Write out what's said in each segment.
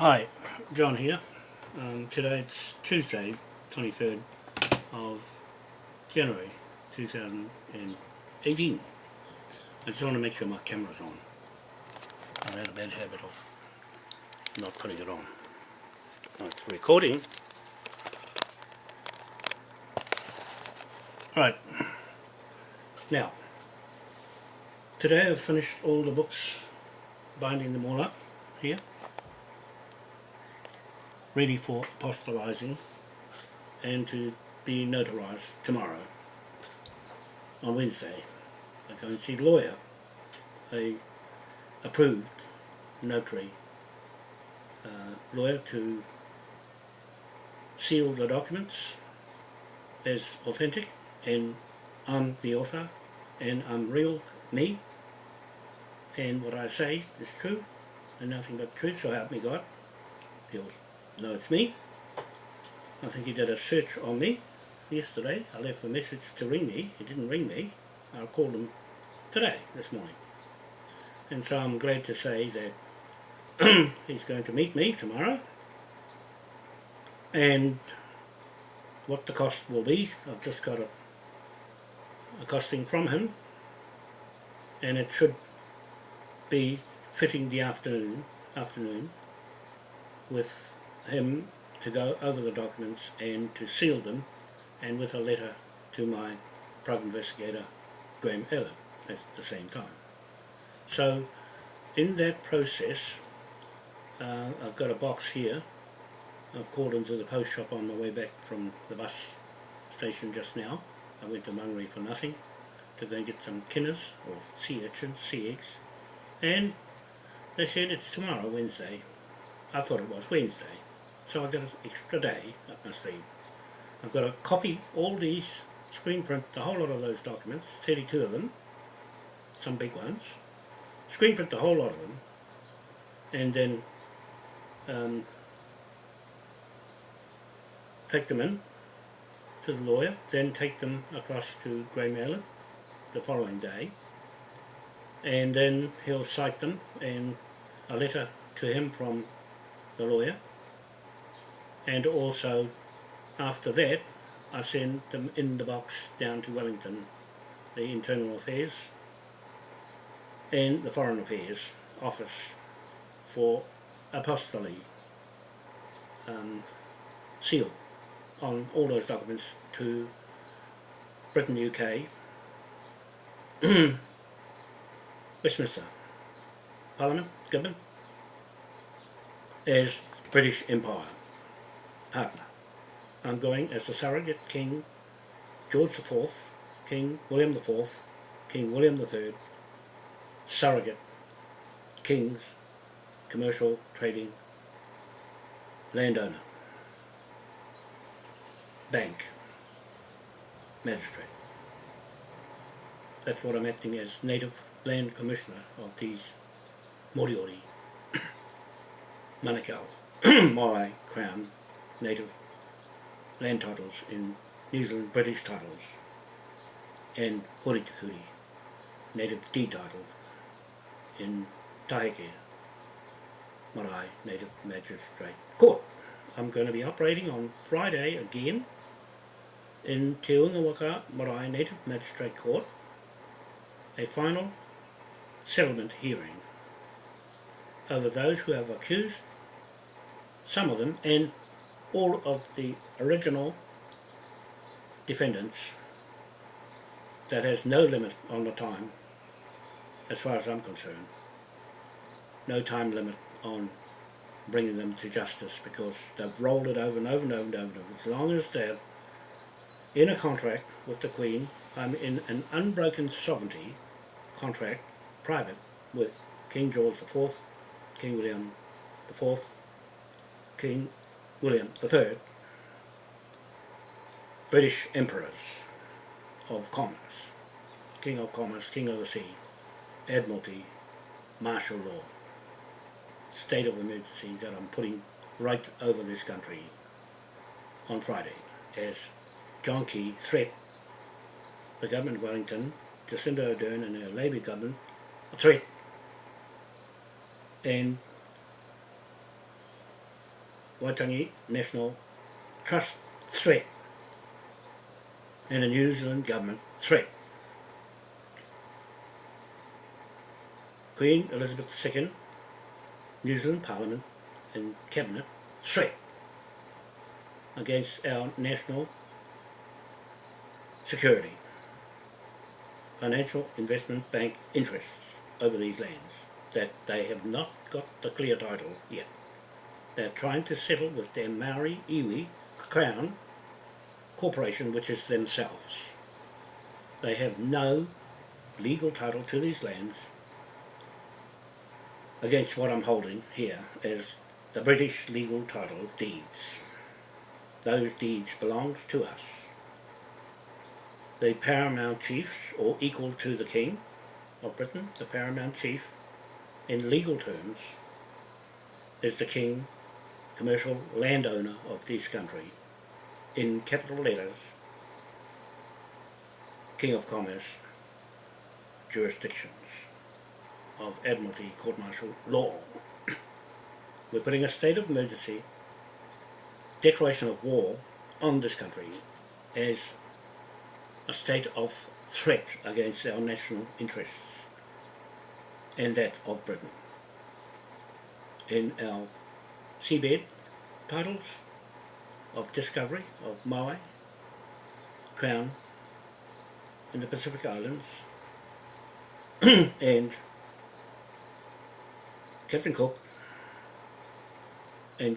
Hi, John here. Um, today it's Tuesday, 23rd of January 2018. I just want to make sure my camera's on. I had a bad habit of not putting it on. It's recording. Right. Now, today I've finished all the books, binding them all up here ready for apostolizing and to be notarized tomorrow on Wednesday. I go and see the lawyer, a approved notary uh, lawyer to seal the documents as authentic and I'm the author and I'm real me and what I say is true and nothing but truth so help me God. He'll no, it's me. I think he did a search on me yesterday. I left a message to ring me. He didn't ring me. I called him today, this morning. And so I'm glad to say that he's going to meet me tomorrow. And what the cost will be, I've just got a, a costing from him. And it should be fitting the afternoon, afternoon with him to go over the documents and to seal them and with a letter to my private investigator Graham Ellett at the same time. So in that process uh, I've got a box here I've called into the post shop on my way back from the bus station just now. I went to Mangere for nothing to go and get some kinners or sea urchins, sea eggs and they said it's tomorrow Wednesday. I thought it was Wednesday so I've got an extra day up my sleeve. I've got to copy all these, screen print the whole lot of those documents, 32 of them, some big ones, screen print the whole lot of them, and then um, take them in to the lawyer, then take them across to Ellett the following day, and then he'll cite them and a letter to him from the lawyer and also after that I send them in the box down to Wellington, the Internal Affairs and the Foreign Affairs office for apostille um, seal on all those documents to Britain, UK, Westminster, Parliament, Government, as British Empire partner. I'm going as the surrogate King George IV, King William IV, King William III, surrogate kings, commercial, trading, landowner, bank, magistrate. That's what I'm acting as native land commissioner of these Moriori, Manukau, Moai Crown native land titles in New Zealand, British titles, and Horitikuri, native deed title in Taheke, Marae Native Magistrate Court. I'm going to be operating on Friday again in Te Ungawaka Marae Native Magistrate Court, a final settlement hearing over those who have accused some of them and all of the original defendants that has no limit on the time as far as I'm concerned. No time limit on bringing them to justice because they've rolled it over and over and over and over, as long as they're in a contract with the Queen I'm in an unbroken sovereignty contract private with King George IV King William IV King William III, British emperors of commerce, King of Commerce, King of the Sea, Admiralty, martial law, state of emergency that I'm putting right over this country on Friday as John Key threat the government of Wellington, Jacinda Ardern and her Labour government a threat. And Waitangi National Trust threat and a New Zealand government threat. Queen Elizabeth II, New Zealand Parliament and Cabinet threat against our national security, financial investment bank interests over these lands that they have not got the clear title yet. They're trying to settle with their Maori iwi Crown Corporation, which is themselves. They have no legal title to these lands against what I'm holding here as the British legal title deeds. Those deeds belong to us. The paramount chiefs, or equal to the king of Britain, the paramount chief, in legal terms, is the king, commercial landowner of this country, in capital letters, King of Commerce, jurisdictions of Admiralty Court Martial law. We're putting a state of emergency, declaration of war on this country as a state of threat against our national interests and that of Britain. In our seabed titles of discovery of Maui, Crown in the Pacific Islands and Captain Cook and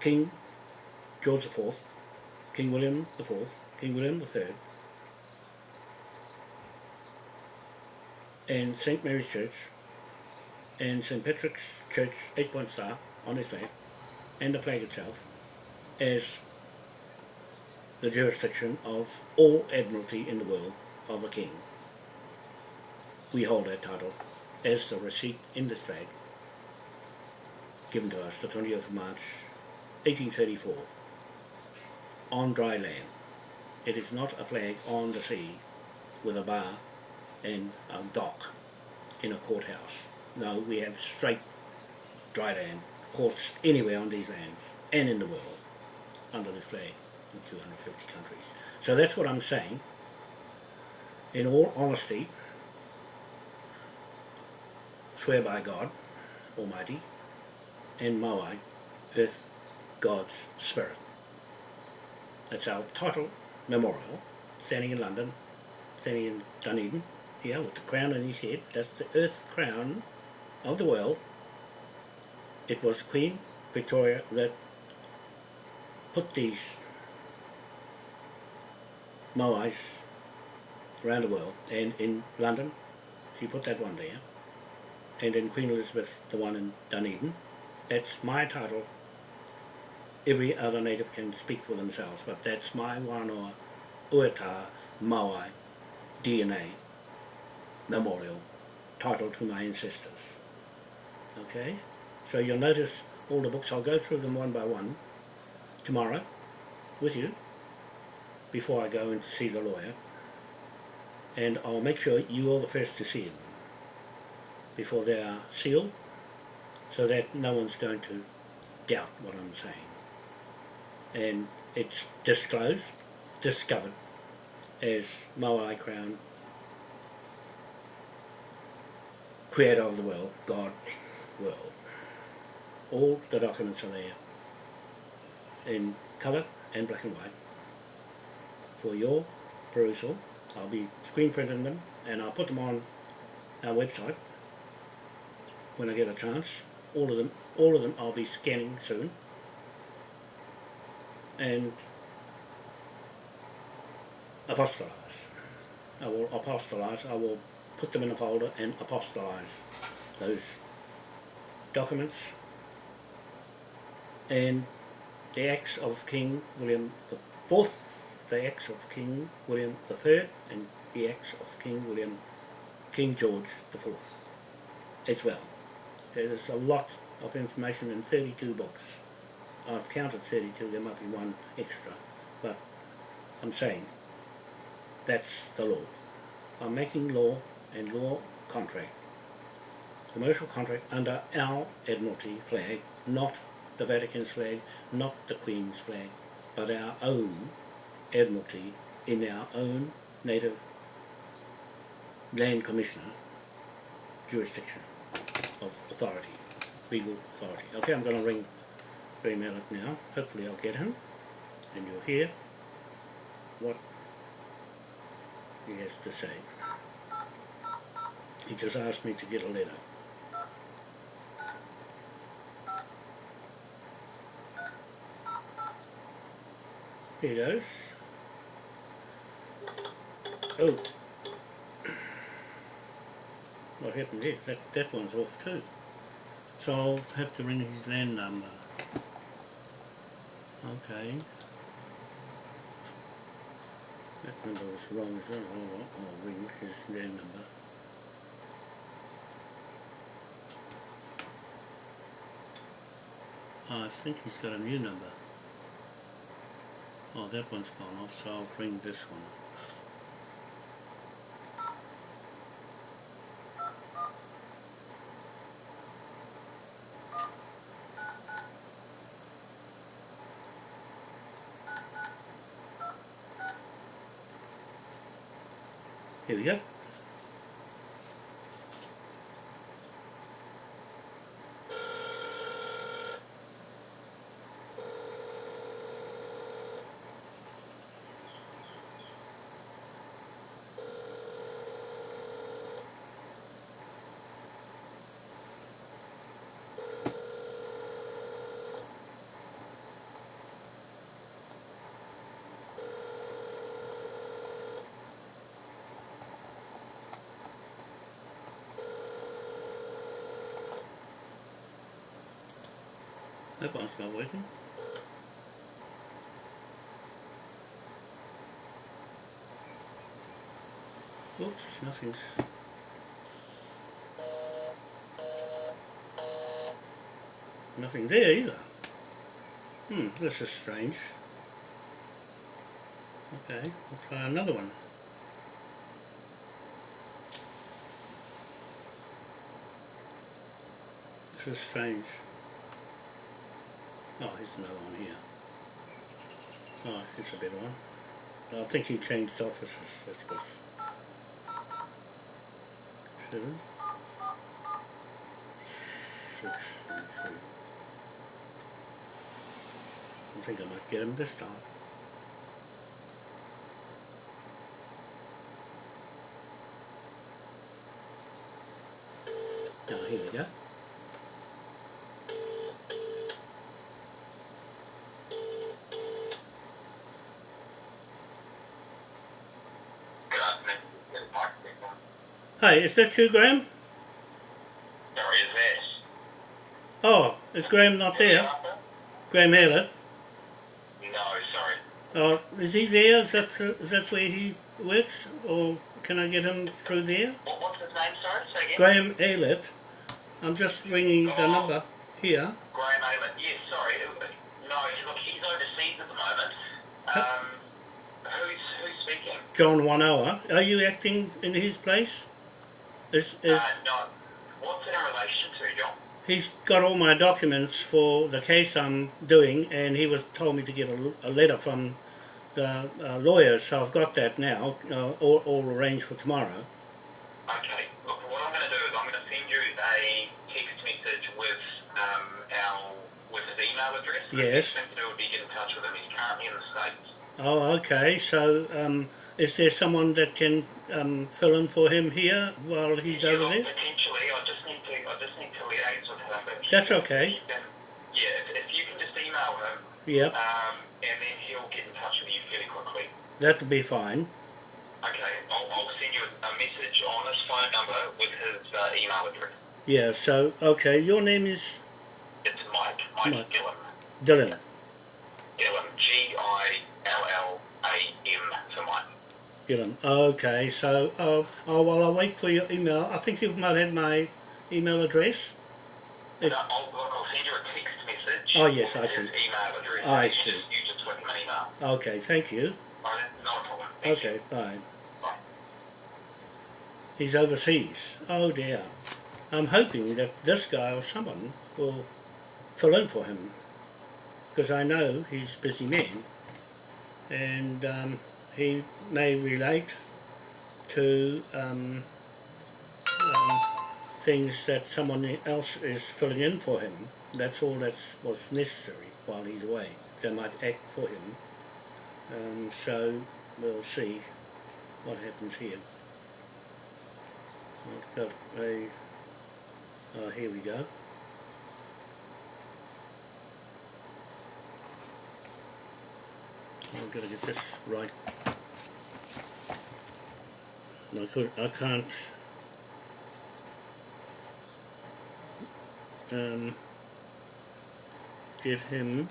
King George IV, King William IV, King William III, and St. Mary's Church and St. Patrick's Church, eight point star on his flag, and the flag itself, as the jurisdiction of all admiralty in the world of a king. We hold that title as the receipt in this flag given to us the 20th of March 1834 on dry land. It is not a flag on the sea with a bar and a dock in a courthouse. No, we have straight dry land courts anywhere on these lands and in the world under this flag in 250 countries. So that's what I'm saying. In all honesty, swear by God Almighty and Moai with God's Spirit. That's our title memorial, standing in London, standing in Dunedin, here with the crown on his head. That's the earth crown of the world. It was Queen Victoria that put these Moais around the world, and in London, she put that one there, and in Queen Elizabeth, the one in Dunedin, that's my title. Every other native can speak for themselves, but that's my Wanoa Ueta Maui DNA memorial title to my ancestors. Okay? So you'll notice all the books, I'll go through them one by one tomorrow with you before I go and see the lawyer and I'll make sure you are the first to see them before they are sealed so that no one's going to doubt what I'm saying. And it's disclosed, discovered as Moai Crown, creator of the world, God's world. All the documents are there in colour and black and white for your perusal. I'll be screen printing them and I'll put them on our website when I get a chance all of them, all of them I'll be scanning soon. And apostolize. I will apostolize, I will put them in a folder and apostolize those documents and the acts of King William the Fourth, the acts of King William the Third, and the acts of King William, King George the Fourth as well. There's a lot of information in 32 books. I've counted 32, there might be one extra, but I'm saying that's the law. I'm making law and law contract, commercial contract under our Admiralty flag, not the Vatican's flag, not the Queen's flag, but our own Admiralty in our own native land commissioner jurisdiction of authority, legal authority. Okay, I'm going to ring Ray Mallet now. Hopefully I'll get him and you'll hear what he has to say. He just asked me to get a letter. Goes. Oh. What happened there? That, that one's off too. So I'll have to ring his land number. Okay. That number was wrong well. I'll, I'll ring his land number. I think he's got a new number. Oh, that one's gone off, so I'll ring this one. Here we go. That one's not working. Oops, nothing's... Nothing there either. Hmm, this is strange. Okay, we'll try another one. This is strange. Oh, here's another one here. Oh, it's a better one. I think he changed offices, that's what. Seven. I think I might get him this time. Now, here we go. Good afternoon. Yes, Mike speaking. Hi, is that you, Graham? Is this? Oh, is Graham not there? Graham Hallett? No, sorry. Oh, is he there? Is that, is that where he works? Or can I get him through there? What, what's his name, sorry? Say again? Graham Aylett. I'm just ringing the number here. Graham Ayman. Yes, sorry. Uh, No, look, he's overseas at the moment. Um, who's, who's speaking? John Wanoa. Are you acting in his place? Is, is, Uh, no. What's it in relation to, John? he's got all my documents for the case I'm doing and he was told me to get a, a letter from the uh, lawyers so I've got that now uh, all, all arranged for tomorrow. Okay. Look, what I'm going to do is I'm going to send you a text message with um, our with his email address. Yes. The best thing to do would be get in touch with him. He's currently in the States. Oh, okay. So, um, is there someone that can um, fill in for him here while he's over there? Potentially, I just need to. I just need to liaise with him. That's okay. yeah, if, if you can just email him, Yep, um, and then he'll get in touch with you fairly quickly. that'll be fine. Okay, I'll, I'll send you a, message on his phone number with his uh, email address. Yeah. So, okay. Your name is It's Mike. Mike, Mike. Gillam. Dylan. Gillam. G I L L A M for Mike. Okay. So, uh, oh well, I'll wait for your email. I think you've might have my email address. It's, I'll, look, I'll send you a text message. Oh, yes, I see. email address. I You see. Just, you just whip email. okay. Thank you. All right, not a problem. Thank you. Okay. Bye. Bye. He's overseas. Oh dear. I'm hoping that this guy or someone will fill in for him because I know he's a busy man and um, he may relate to um, um, things that someone else is filling in for him. That's all that's what's necessary while he's away. They might act for him. Um, so we'll see what happens here. I've got a, oh here we go. I've got to get this right. I could, I can't. Um, get him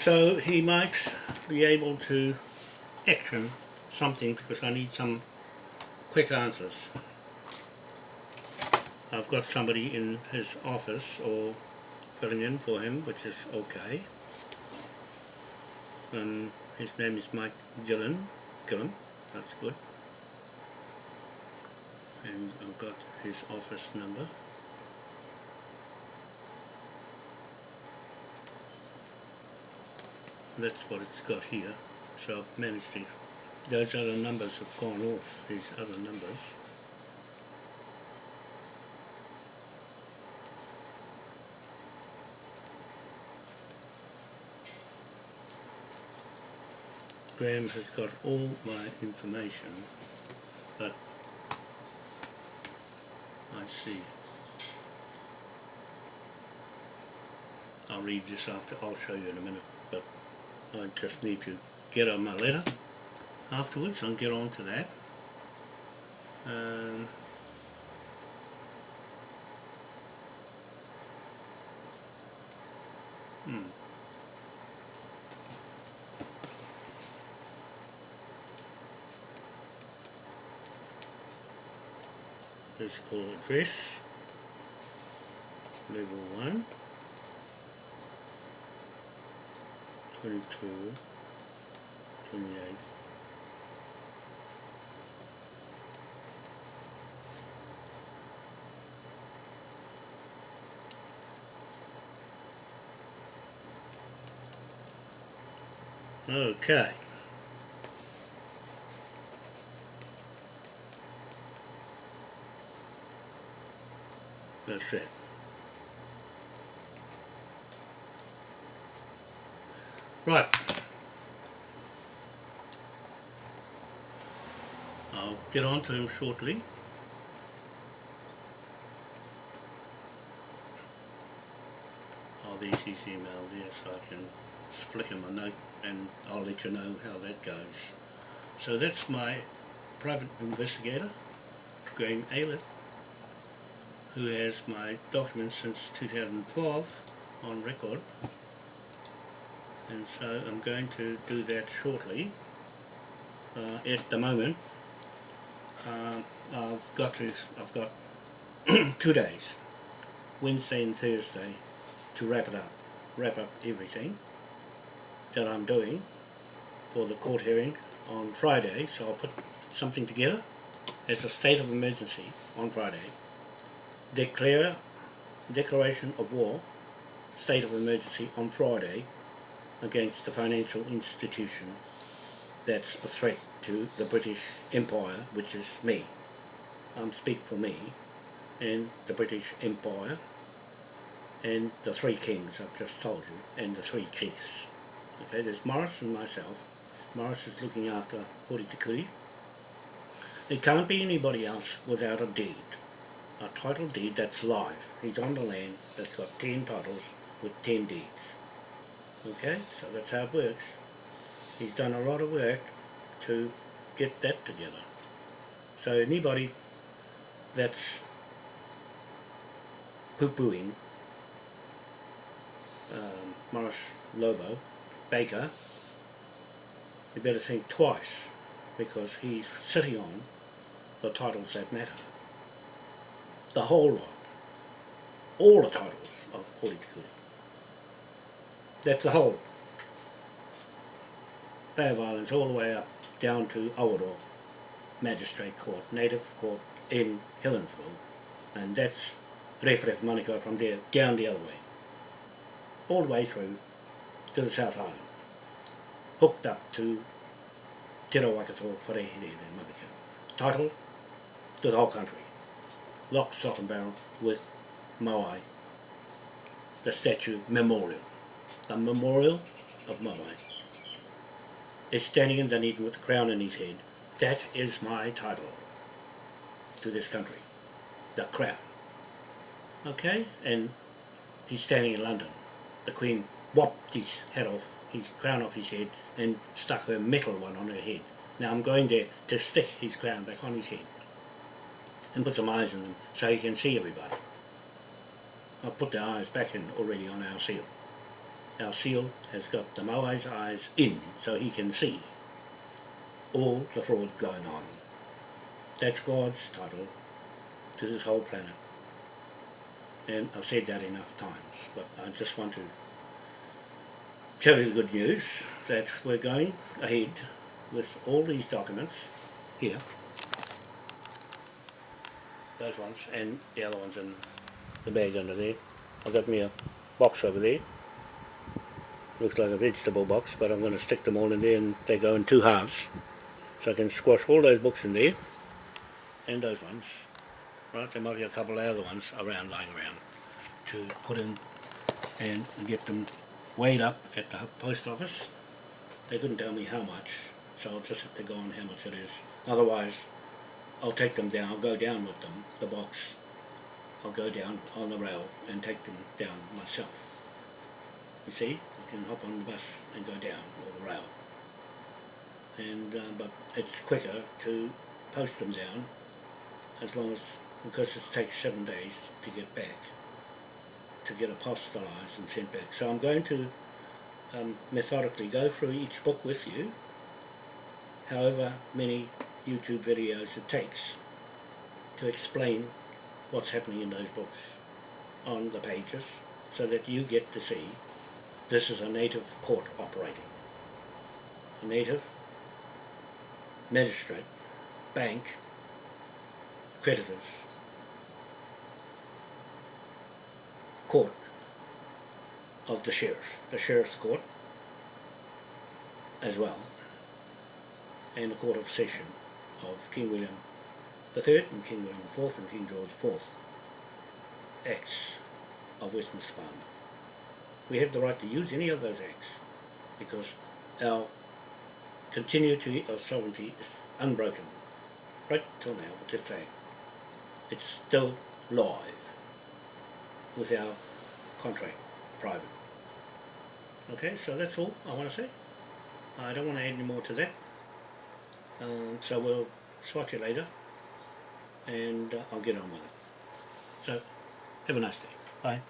So he might be able to action something because I need some quick answers. I've got somebody in his office or filling in for him, which is okay. Um, his name is Mike Gillen. Gillen, that's good. And I've got his office number. That's what it's got here. So I've managed to, those other numbers have gone off, these other numbers. Graham has got all my information, but I see. I'll read this after, I'll show you in a minute, but I just need to get on my letter afterwards and get on to that. Um, hmm. Physical address, level 1, 22, 28. Okay. That's it. Right. I'll get on to him shortly. I'll these his email there so I can flick him a note and I'll let you know how that goes. So that's my private investigator, Graham Aylett, who has my documents since 2012 on record and so I'm going to do that shortly. Uh, at the moment, uh, I've got to, I've got two days, Wednesday and Thursday, to wrap it up, wrap up everything that I'm doing for the court hearing on Friday. So I'll put something together as a state of emergency on Friday, declare declaration of war, state of emergency on Friday against the financial institution that's a threat to the British Empire, which is me. I'm speak for me and the British Empire and the three kings I've just told you and the three chiefs. Okay, there's Morris and myself. Morris is looking after Hori Te There can't be anybody else without a deed. A title deed that's live. He's on the land that's got 10 titles with 10 deeds. Okay, so that's how it works. He's done a lot of work to get that together. So anybody that's poo-pooing um, Morris Lobo, Baker, you better think twice because he's sitting on the titles that matter. The whole lot. All the titles of Hori That's the whole. Bay of Islands all the way up down to Awaroa Magistrate Court, Native Court in Helensville, and that's Ref Manukau from there down the other way, all the way through to the South Island, hooked up to Te Rawakato Wharehere in Manukau. Title to the whole country, lock, stock and barrel with Moai, the statue memorial, the memorial of Moai is standing in Dunedin with the crown in his head. That is my title to this country, the crown. Okay, and he's standing in London. The Queen whopped his head off, his crown off his head, and stuck her metal one on her head. Now I'm going there to stick his crown back on his head and put some eyes in them so he can see everybody. I've put the eyes back in already on our seal. Our seal has got the Moai's eyes in so he can see all the fraud going on. That's God's title to this whole planet. And I've said that enough times, but I just want to tell you the good news that we're going ahead with all these documents here, those ones, and the other ones in the bag under there. I've got me a box over there, looks like a vegetable box, but I'm going to stick them all in there and they go in two halves. So I can squash all those books in there, and those ones, right, there might be a couple of other ones around, lying around, to put in and get them weighed up at the post office. They couldn't tell me how much, so I'll just have to go on how much it is. Otherwise, I'll take them down, I'll go down with them, the box. I'll go down on the rail and take them down myself. You see, I can hop on the bus and go down, or the rail. And, uh, but it's quicker to post them down, as long as, because it takes seven days to get back, to get apostolized and sent back. So I'm going to um, methodically go through each book with you, however many YouTube videos it takes to explain what's happening in those books on the pages so that you get to see this is a native court operating. A native magistrate, bank, creditors, court of the sheriff, the sheriff's court as well, and the court of session of King William the Third and King William Fourth and King George Fourth acts of Westminster Parliament. We have the right to use any of those acts because our continuity of sovereignty is unbroken right till now with this. It's still live with our contract private. Okay, so that's all I want to say. I don't want to add any more to that. Um, so we'll swatch it later and uh, I'll get on with it. So, have a nice day. Bye.